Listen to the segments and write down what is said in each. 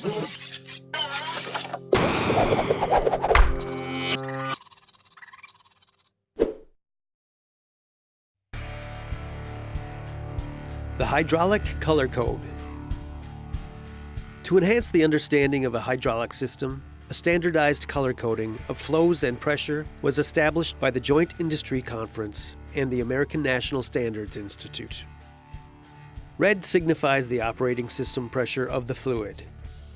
The Hydraulic Color Code. To enhance the understanding of a hydraulic system, a standardized color coding of flows and pressure was established by the Joint Industry Conference and the American National Standards Institute. Red signifies the operating system pressure of the fluid.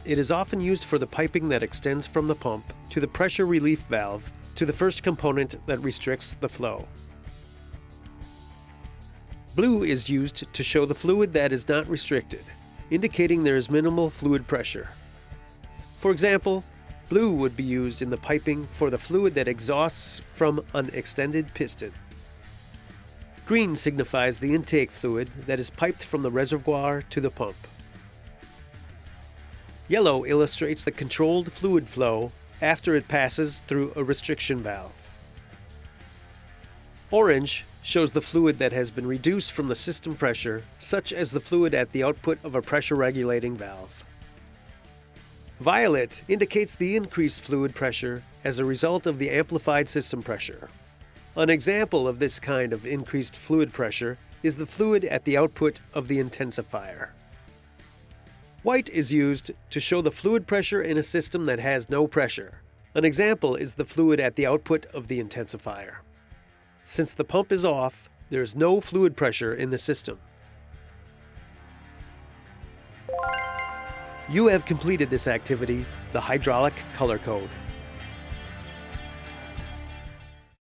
It is often used for the piping that extends from the pump to the pressure relief valve to the first component that restricts the flow. Blue is used to show the fluid that is not restricted, indicating there is minimal fluid pressure. For example, blue would be used in the piping for the fluid that exhausts from an extended piston. Green signifies the intake fluid that is piped from the reservoir to the pump. Yellow illustrates the controlled fluid flow after it passes through a restriction valve. Orange shows the fluid that has been reduced from the system pressure, such as the fluid at the output of a pressure regulating valve. Violet indicates the increased fluid pressure as a result of the amplified system pressure. An example of this kind of increased fluid pressure is the fluid at the output of the intensifier. White is used to show the fluid pressure in a system that has no pressure. An example is the fluid at the output of the intensifier. Since the pump is off, there is no fluid pressure in the system. You have completed this activity, the hydraulic color code.